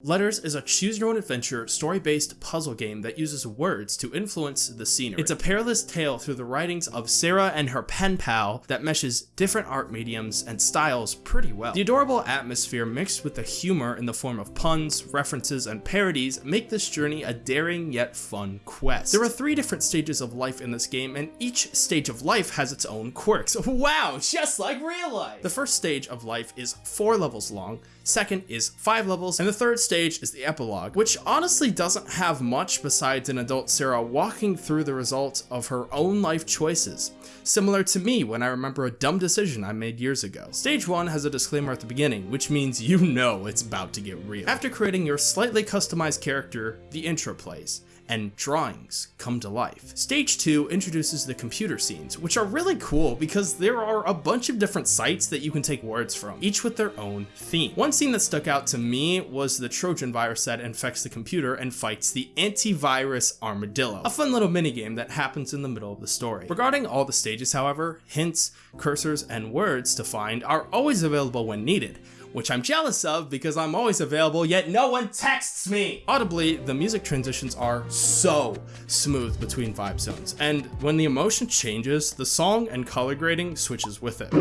Letters is a choose-your-own-adventure, story-based puzzle game that uses words to influence the scenery. It's a perilous tale through the writings of Sarah and her pen pal that meshes different art mediums and styles pretty well. The adorable atmosphere mixed with the humor in the form of puns, references, and parodies make this journey a daring yet fun quest. There are three different stages of life in this game, and each stage of life has its own quirks. Wow, just like real life! The first stage of life is four levels long, second is five levels, and the third stage is the epilogue, which honestly doesn't have much besides an adult Sarah walking through the results of her own life choices, similar to me when I remember a dumb decision I made years ago. Stage 1 has a disclaimer at the beginning, which means you know it's about to get real. After creating your slightly customized character, the intro plays and drawings come to life. Stage 2 introduces the computer scenes, which are really cool because there are a bunch of different sites that you can take words from, each with their own theme. One scene that stuck out to me was the Trojan virus that infects the computer and fights the antivirus armadillo, a fun little minigame that happens in the middle of the story. Regarding all the stages, however, hints, cursors, and words to find are always available when needed, which I'm jealous of because I'm always available, yet no one texts me! Audibly, the music transitions are so smooth between vibe zones, and when the emotion changes, the song and color grading switches with it.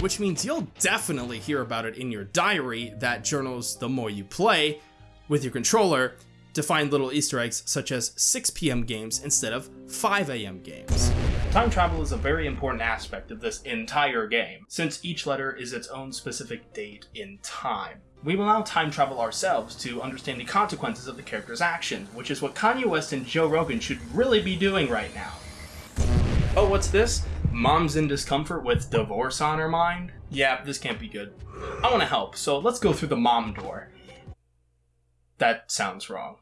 Which means you'll definitely hear about it in your diary that journals the more you play with your controller to find little easter eggs such as 6 p.m. games instead of 5 a.m. games. Time travel is a very important aspect of this entire game, since each letter is its own specific date in time. We will now time travel ourselves to understand the consequences of the character's actions, which is what Kanye West and Joe Rogan should really be doing right now. Oh, what's this? Mom's in discomfort with divorce on her mind? Yeah, this can't be good. I want to help, so let's go through the mom door. That sounds wrong.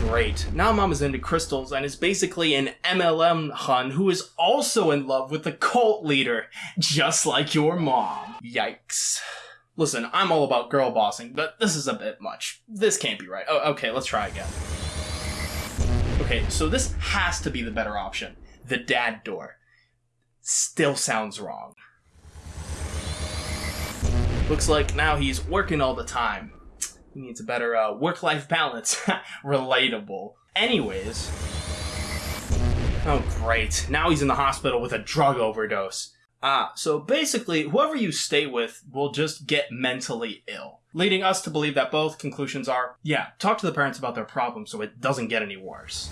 Great, now mom is into crystals and is basically an MLM hun who is also in love with the cult leader, just like your mom. Yikes. Listen, I'm all about girl bossing, but this is a bit much. This can't be right. Oh, okay, let's try again. Okay, so this has to be the better option. The dad door. Still sounds wrong. Looks like now he's working all the time. He needs a better uh, work-life balance. Relatable. Anyways. Oh, great. Now he's in the hospital with a drug overdose. Ah, so basically, whoever you stay with will just get mentally ill. Leading us to believe that both conclusions are, yeah, talk to the parents about their problem so it doesn't get any worse.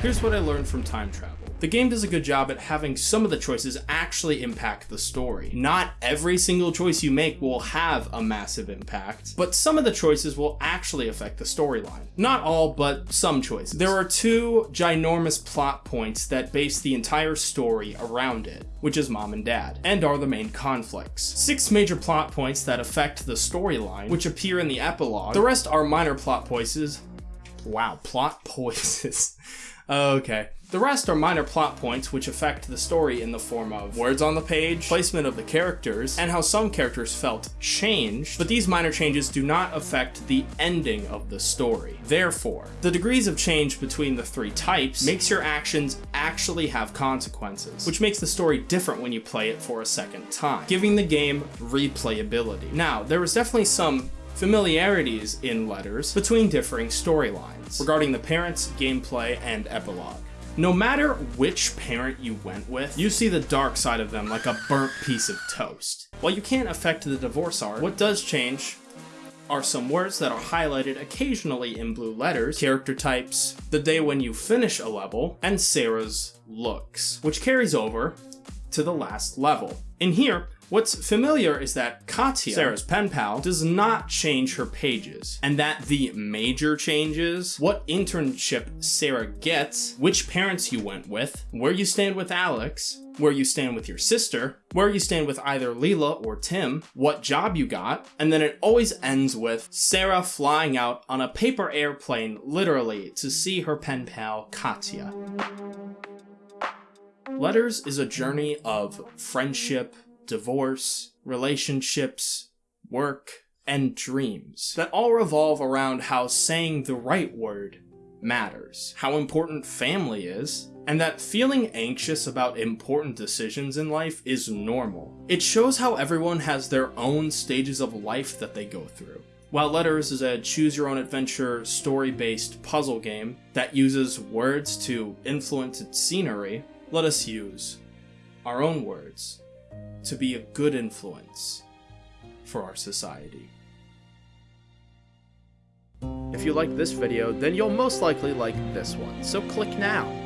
Here's what I learned from time travel. The game does a good job at having some of the choices actually impact the story. Not every single choice you make will have a massive impact, but some of the choices will actually affect the storyline. Not all, but some choices. There are two ginormous plot points that base the entire story around it, which is mom and dad, and are the main conflicts. Six major plot points that affect the storyline, which appear in the epilogue. The rest are minor plot poises. Wow, plot poises. okay. The rest are minor plot points which affect the story in the form of words on the page, placement of the characters, and how some characters felt changed, but these minor changes do not affect the ending of the story. Therefore, the degrees of change between the three types makes your actions actually have consequences, which makes the story different when you play it for a second time, giving the game replayability. Now, there was definitely some familiarities in letters between differing storylines regarding the parents, gameplay, and epilogue. No matter which parent you went with, you see the dark side of them like a burnt piece of toast. While you can't affect the divorce art, what does change are some words that are highlighted occasionally in blue letters, character types, the day when you finish a level, and Sarah's looks, which carries over to the last level. In here, What's familiar is that Katya, Sarah's pen pal, does not change her pages, and that the major changes, what internship Sarah gets, which parents you went with, where you stand with Alex, where you stand with your sister, where you stand with either Leela or Tim, what job you got, and then it always ends with Sarah flying out on a paper airplane, literally, to see her pen pal Katya. Letters is a journey of friendship, divorce, relationships, work, and dreams that all revolve around how saying the right word matters, how important family is, and that feeling anxious about important decisions in life is normal. It shows how everyone has their own stages of life that they go through. While Letters is a choose your own adventure story based puzzle game that uses words to influence its scenery, let us use our own words to be a good influence for our society. If you like this video, then you'll most likely like this one, so click now.